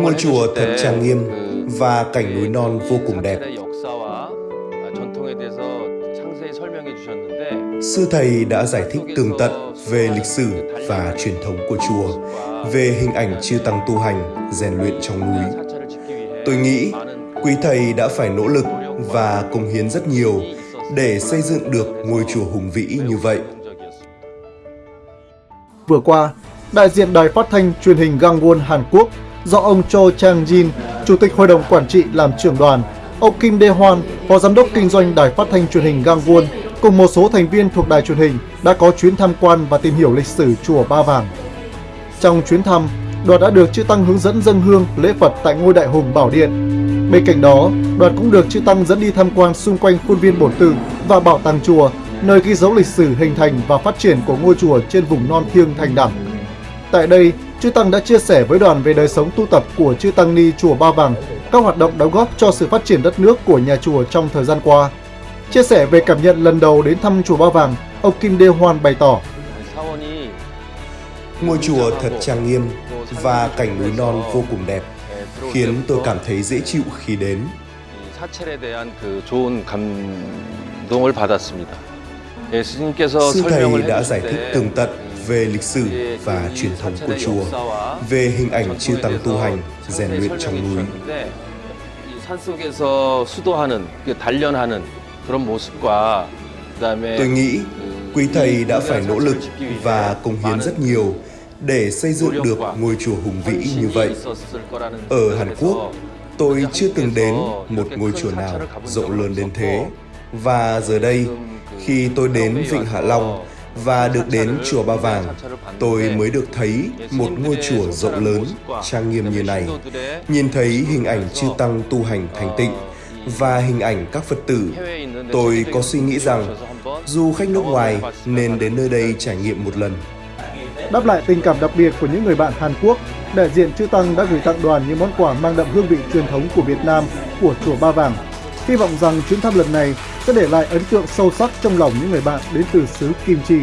Ngôi chùa thật trang nghiêm và cảnh núi non vô cùng đẹp. Sư thầy đã giải thích tường tận về lịch sử và truyền thống của chùa, về hình ảnh chư tăng tu hành, rèn luyện trong núi. Tôi nghĩ quý thầy đã phải nỗ lực và công hiến rất nhiều để xây dựng được ngôi chùa hùng vĩ như vậy. Vừa qua, đại diện đài phát thanh truyền hình Gangwon Hàn Quốc do ông Cho Chang Jin, Chủ tịch Hội đồng Quản trị làm trưởng đoàn, ông Kim Dae Hwan, Phó Giám đốc Kinh doanh đài phát thanh truyền hình Gangwon cùng một số thành viên thuộc đài truyền hình đã có chuyến tham quan và tìm hiểu lịch sử chùa Ba Vàng. Trong chuyến thăm, đoàn đã được chư Tăng hướng dẫn dâng hương lễ Phật tại ngôi đại hùng Bảo Điện. Bên cạnh đó, đoàn cũng được chư Tăng dẫn đi tham quan xung quanh khuôn viên bổn tự và bảo tàng chùa, nơi ghi dấu lịch sử hình thành và phát triển của ngôi chùa trên vùng non thiêng thành đẳng. Tại đây, Chư Tăng đã chia sẻ với đoàn về đời sống tu tập của Chư Tăng Ni Chùa Ba Vàng, các hoạt động đóng góp cho sự phát triển đất nước của nhà chùa trong thời gian qua. Chia sẻ về cảm nhận lần đầu đến thăm Chùa Ba Vàng, ông Kim Đê Hoan bày tỏ. Ngôi chùa thật trang nghiêm và cảnh núi non vô cùng đẹp, khiến tôi cảm thấy dễ chịu khi đến. Sư Thầy đã giải thích tường tận về lịch sử và truyền thống của chùa, về hình ảnh chư tăng tu hành, rèn luyện trong núi. Tôi nghĩ quý thầy đã phải nỗ lực và cống hiến rất nhiều để xây dựng được ngôi chùa hùng vĩ như vậy. Ở Hàn Quốc, tôi chưa từng đến một ngôi chùa nào rộng lớn đến thế. Và giờ đây, khi tôi đến Vịnh Hạ Long, và được đến chùa Ba Vàng, tôi mới được thấy một ngôi chùa rộng lớn, trang nghiêm như này. Nhìn thấy hình ảnh chư tăng tu hành thành tịnh và hình ảnh các Phật tử, tôi có suy nghĩ rằng du khách nước ngoài nên đến nơi đây trải nghiệm một lần. Đáp lại tình cảm đặc biệt của những người bạn Hàn Quốc, đại diện chư Tăng đã gửi tặng đoàn những món quà mang đậm hương vị truyền thống của Việt Nam của chùa Ba Vàng. Hy vọng rằng chuyến thăm lần này sẽ để lại ấn tượng sâu sắc trong lòng những người bạn đến từ xứ Kim Chi.